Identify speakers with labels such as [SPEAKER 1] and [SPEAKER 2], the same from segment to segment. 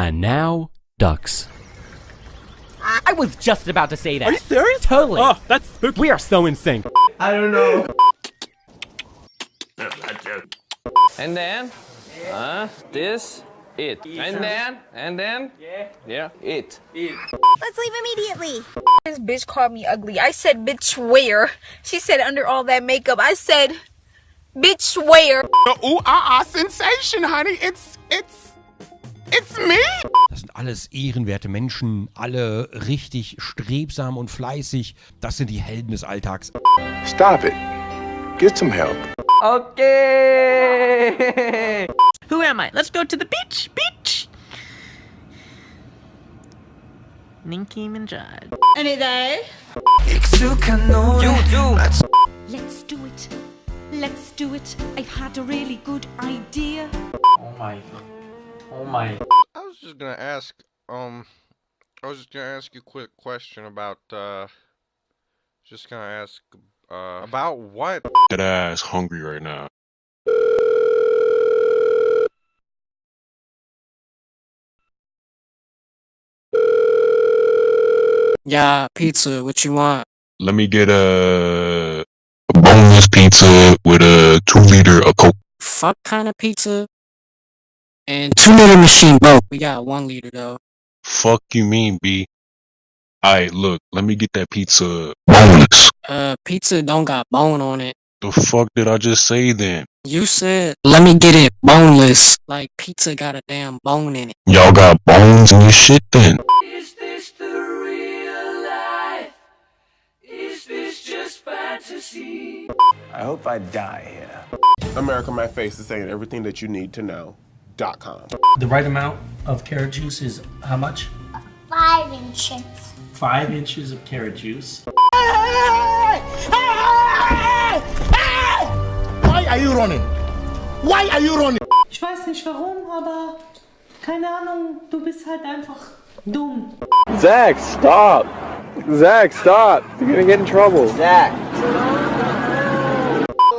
[SPEAKER 1] And now, ducks.
[SPEAKER 2] I was just about to say that.
[SPEAKER 3] Are you serious?
[SPEAKER 2] Totally.
[SPEAKER 3] Oh, that's spooky.
[SPEAKER 2] We are so in sync.
[SPEAKER 4] I don't know.
[SPEAKER 5] And then, uh, this, it. And then, and then,
[SPEAKER 4] Yeah.
[SPEAKER 5] yeah, it.
[SPEAKER 6] Let's leave immediately.
[SPEAKER 7] This bitch called me ugly. I said, bitch, where? She said, under all that makeup. I said, bitch, where?
[SPEAKER 3] The Ooh, ah, ah, sensation, honey. It's, it's, it's me.
[SPEAKER 8] Das sind alles ehrenwerte Menschen, alle richtig strebsam und fleißig. Das sind die Helden des Alltags.
[SPEAKER 9] Stop it. Get some help.
[SPEAKER 4] Okay.
[SPEAKER 10] Who am I? Let's go to the beach. Beach. Nicki Minaj.
[SPEAKER 7] Any day.
[SPEAKER 4] You too.
[SPEAKER 6] Let's do it. Let's do it. I've had a really good idea.
[SPEAKER 4] Oh my. Oh my.
[SPEAKER 11] I was just gonna ask, um, I was just gonna ask you a quick question about, uh, just gonna ask, uh, about what?
[SPEAKER 9] That ass hungry right now.
[SPEAKER 10] Yeah, pizza. What you want?
[SPEAKER 9] Let me get a, a boneless pizza with a two liter of Coke.
[SPEAKER 10] Fuck kind of pizza. And two liter machine, bro. We got one liter though.
[SPEAKER 9] Fuck you mean, B? Alright, look, let me get that pizza boneless.
[SPEAKER 10] Uh, pizza don't got bone on it.
[SPEAKER 9] The fuck did I just say then?
[SPEAKER 10] You said, let me get it boneless. Like pizza got a damn bone in it.
[SPEAKER 9] Y'all got bones in your shit then?
[SPEAKER 4] Is this the real life? Is this just fantasy?
[SPEAKER 12] I hope I die here.
[SPEAKER 3] America My Face is saying everything that you need to know. Dot.
[SPEAKER 13] The right amount of carrot juice is how much?
[SPEAKER 6] Five inches.
[SPEAKER 13] Five inches of carrot juice.
[SPEAKER 12] Why are you running? Why are you running?
[SPEAKER 14] Ich weiß nicht warum, aber keine Ahnung, du bist halt einfach dumm.
[SPEAKER 15] Zach, stop! Zach, stop! You're gonna get in trouble.
[SPEAKER 4] Zach.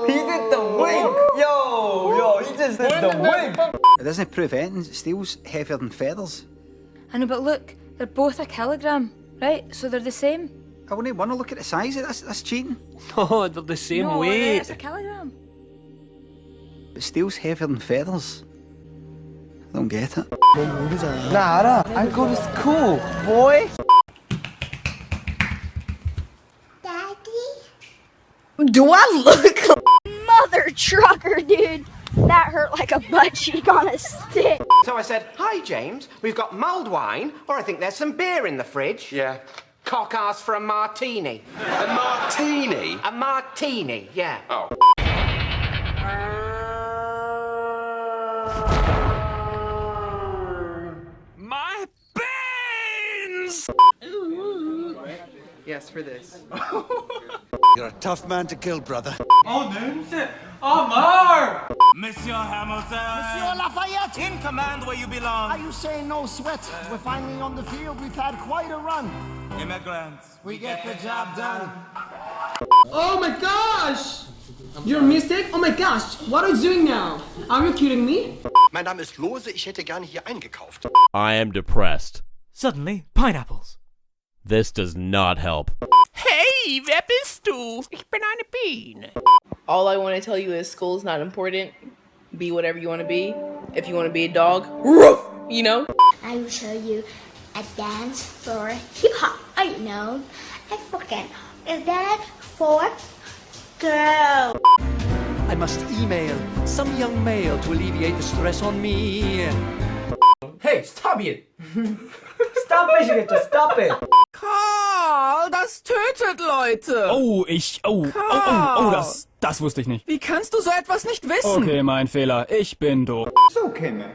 [SPEAKER 4] He did the wink. Yo, yo, he just did the wink.
[SPEAKER 12] It doesn't prove anything. Steel's heavier than feathers.
[SPEAKER 7] I know, but look, they're both a kilogram, right? So they're the same.
[SPEAKER 12] I wouldn't want to look at the size of this. That's cheating.
[SPEAKER 10] Oh, they're the same
[SPEAKER 7] no,
[SPEAKER 10] weight.
[SPEAKER 7] it's a kilogram.
[SPEAKER 12] But steel's heavier than feathers. I don't get it.
[SPEAKER 4] Nah, 알아. I go to school, boy.
[SPEAKER 6] Daddy?
[SPEAKER 7] Do I look like
[SPEAKER 6] Mother trucker, dude. That hurt like a butt cheek on a stick.
[SPEAKER 16] So I said, Hi, James. We've got mulled wine, or I think there's some beer in the fridge. Yeah. Cock asked for a martini.
[SPEAKER 9] A martini?
[SPEAKER 16] A martini, yeah.
[SPEAKER 9] Oh.
[SPEAKER 4] My beans!
[SPEAKER 16] Yes, for this.
[SPEAKER 12] You're a tough man to kill, brother.
[SPEAKER 4] Oh, Nunse! Omar! Monsieur Hamilton!
[SPEAKER 12] Monsieur Lafayette!
[SPEAKER 4] In command where you belong.
[SPEAKER 12] Are you saying no sweat? We're finally on the field. We've had quite a run.
[SPEAKER 4] Immigrants.
[SPEAKER 12] We get the job done.
[SPEAKER 14] Oh my gosh! You're a mistake? Oh my gosh, what are you doing now? Are you kidding me?
[SPEAKER 16] Mein Name ist Lohse, ich hätte gerne hier eingekauft.
[SPEAKER 1] I am depressed.
[SPEAKER 2] Suddenly, pineapples.
[SPEAKER 1] This does not help.
[SPEAKER 10] Hey, wer bist du? Ich bin eine Biene.
[SPEAKER 14] All I want to tell you is school is not important. Be whatever you want to be. If you want to be a dog, you know?
[SPEAKER 6] I will show you a dance for hip hop. I know. I forget. Is that for girl?
[SPEAKER 4] I must email some young male to alleviate the stress on me. Hey, stop it! stop it, just stop it!
[SPEAKER 10] Karl, das tötet Leute.
[SPEAKER 3] Oh, ich, oh, oh, oh, oh, das, das wusste ich nicht.
[SPEAKER 10] Wie kannst du so etwas nicht wissen?
[SPEAKER 3] Okay, mein Fehler. Ich bin doof.
[SPEAKER 12] It's okay, man.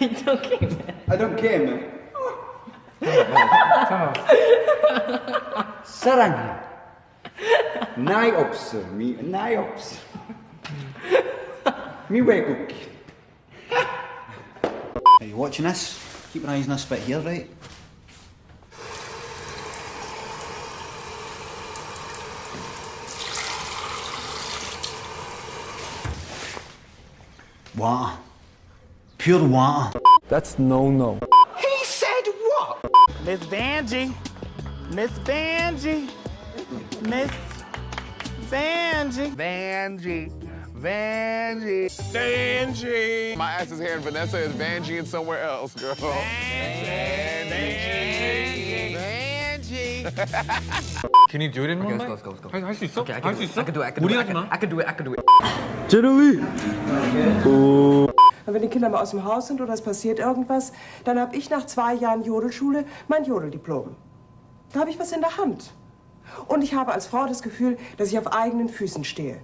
[SPEAKER 14] it's okay, man.
[SPEAKER 12] I don't care, man. Sarang. Naiops. Me, naiops. Way cookie. Are you watching this? Keep your eyes on this bit here, right? Water. Pure water.
[SPEAKER 15] That's no no. He said what?
[SPEAKER 3] Miss Vanjie. Miss Vanjie. Miss Vanjie.
[SPEAKER 17] Vanjie. Vanjie.
[SPEAKER 3] Vanjie.
[SPEAKER 17] My ass is here and Vanessa is Vanjie and somewhere else, girl. Vanjie. Vanjie.
[SPEAKER 4] Can you do it in one
[SPEAKER 17] Okay,
[SPEAKER 4] bite?
[SPEAKER 17] let's go, let's go, let's go.
[SPEAKER 4] 할 수 있어?
[SPEAKER 17] Okay, I
[SPEAKER 4] 할
[SPEAKER 17] can
[SPEAKER 4] 수
[SPEAKER 17] do it.
[SPEAKER 4] 있어?
[SPEAKER 17] I can do it. I can do it.
[SPEAKER 4] 무리하지 마.
[SPEAKER 17] I can do it. I can do it.
[SPEAKER 18] Jeremy.
[SPEAKER 19] Und wenn die Kinder mal aus dem Haus sind oder es passiert irgendwas, dann habe ich nach zwei Jahren Jodelschule mein Jodeldiplom. Da habe ich was in der Hand. Und ich habe als Frau das Gefühl, dass ich auf eigenen Füßen stehe.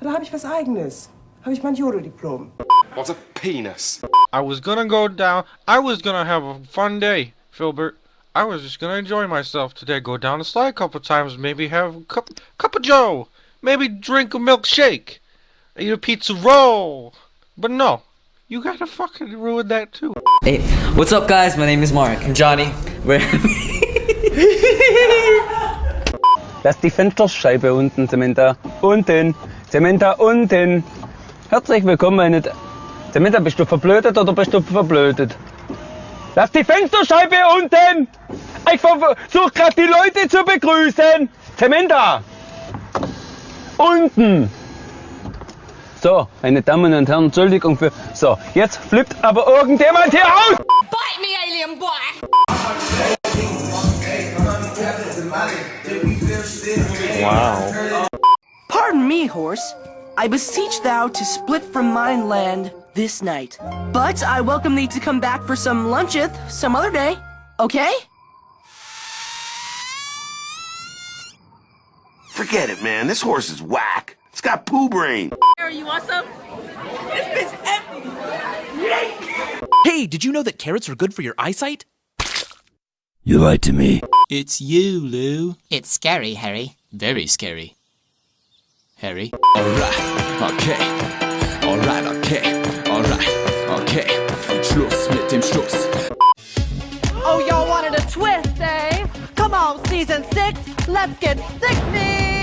[SPEAKER 19] Da habe ich was Eigenes. Habe ich mein Jodeldiplom.
[SPEAKER 11] What's a penis? I was gonna go down. I was gonna have a fun day, Filbert. I was just gonna enjoy myself today. Go down the slide a couple times. Maybe have a cup, cup of Joe. Maybe drink a milkshake. Eat a pizza roll. But no, you gotta fucking ruin that too.
[SPEAKER 20] Hey, what's up, guys? My name is Mark. I'm Johnny. We're
[SPEAKER 21] Lass die Fensterscheibe unten, Samantha. Unten. Samantha, unten. Herzlich willkommen, meine... Samantha, bist du verblödet oder bist du verblödet? Lass die Fensterscheibe unten! Ich versuche gerade die Leute zu begrüßen! Samantha! Unten! So, meine Damen und Herren, Entschuldigung für... So, jetzt flippt aber irgendjemand hier aus!
[SPEAKER 22] Bite me, alien boy!
[SPEAKER 21] Wow.
[SPEAKER 23] Pardon me, horse. I beseech thou to split from mine land this night. But I welcome thee to come back for some luncheth some other day. Okay?
[SPEAKER 24] Forget it, man. This horse is whack. It's got poo brain.
[SPEAKER 22] You want some? This bitch empty!
[SPEAKER 25] Hey, did you know that carrots are good for your eyesight?
[SPEAKER 26] You lied to me.
[SPEAKER 25] It's you, Lou.
[SPEAKER 10] It's scary, Harry. Very scary. Harry?
[SPEAKER 25] Alright, okay. Alright, okay. Alright, okay. Schluss mit dem Schluss.
[SPEAKER 27] Season six, let's get sick me!